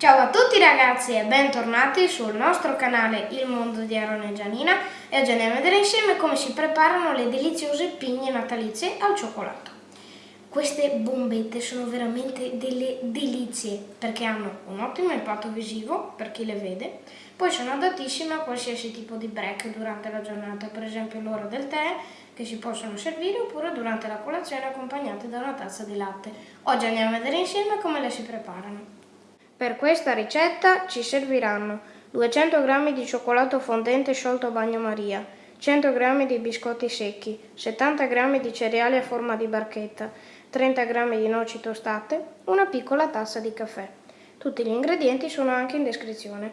Ciao a tutti ragazzi e bentornati sul nostro canale Il Mondo di Aaron e Gianina e oggi andiamo a vedere insieme come si preparano le deliziose pigne natalizie al cioccolato. Queste bombette sono veramente delle delizie perché hanno un ottimo impatto visivo per chi le vede, poi sono adattissime a qualsiasi tipo di break durante la giornata, per esempio l'ora del tè che si possono servire oppure durante la colazione accompagnate da una tazza di latte. Oggi andiamo a vedere insieme come le si preparano. Per questa ricetta ci serviranno 200 g di cioccolato fondente sciolto a bagnomaria, 100 g di biscotti secchi, 70 g di cereali a forma di barchetta, 30 g di noci tostate, una piccola tazza di caffè. Tutti gli ingredienti sono anche in descrizione.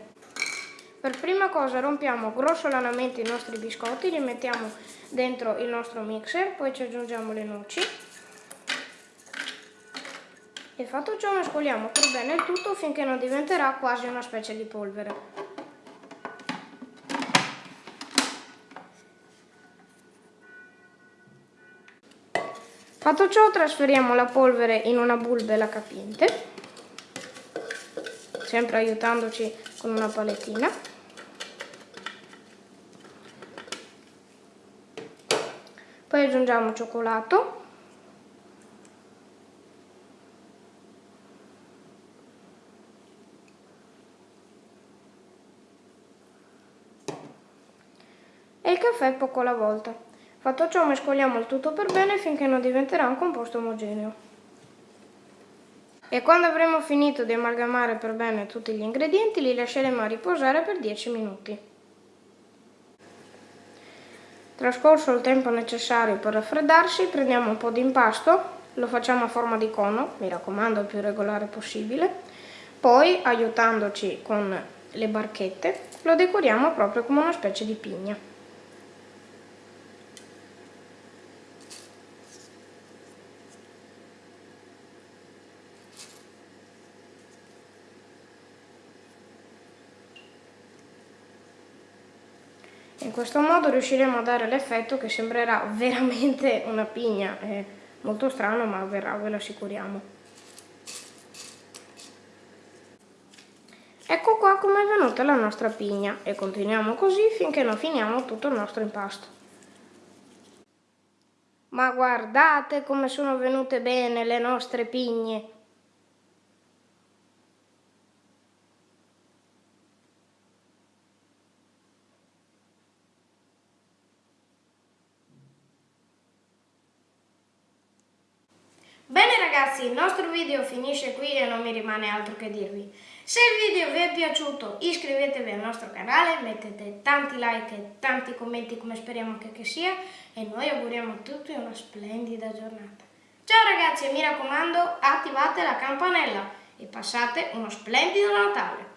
Per prima cosa rompiamo grossolanamente i nostri biscotti, li mettiamo dentro il nostro mixer, poi ci aggiungiamo le noci fatto ciò mescoliamo per bene il tutto finché non diventerà quasi una specie di polvere. Fatto ciò trasferiamo la polvere in una bulbela capiente, sempre aiutandoci con una palettina. Poi aggiungiamo cioccolato e il caffè poco alla volta. Fatto ciò mescoliamo il tutto per bene finché non diventerà un composto omogeneo. E quando avremo finito di amalgamare per bene tutti gli ingredienti li lasceremo a riposare per 10 minuti. Trascorso il tempo necessario per raffreddarsi, prendiamo un po' di impasto, lo facciamo a forma di cono, mi raccomando il più regolare possibile, poi aiutandoci con le barchette lo decoriamo proprio come una specie di pigna. In questo modo riusciremo a dare l'effetto che sembrerà veramente una pigna, è molto strano ma verrà, ve lo assicuriamo. Ecco qua come è venuta la nostra pigna e continuiamo così finché non finiamo tutto il nostro impasto. Ma guardate come sono venute bene le nostre pigne! Bene ragazzi, il nostro video finisce qui e non mi rimane altro che dirvi. Se il video vi è piaciuto iscrivetevi al nostro canale, mettete tanti like e tanti commenti come speriamo che, che sia e noi auguriamo a tutti una splendida giornata. Ciao ragazzi e mi raccomando attivate la campanella e passate uno splendido Natale!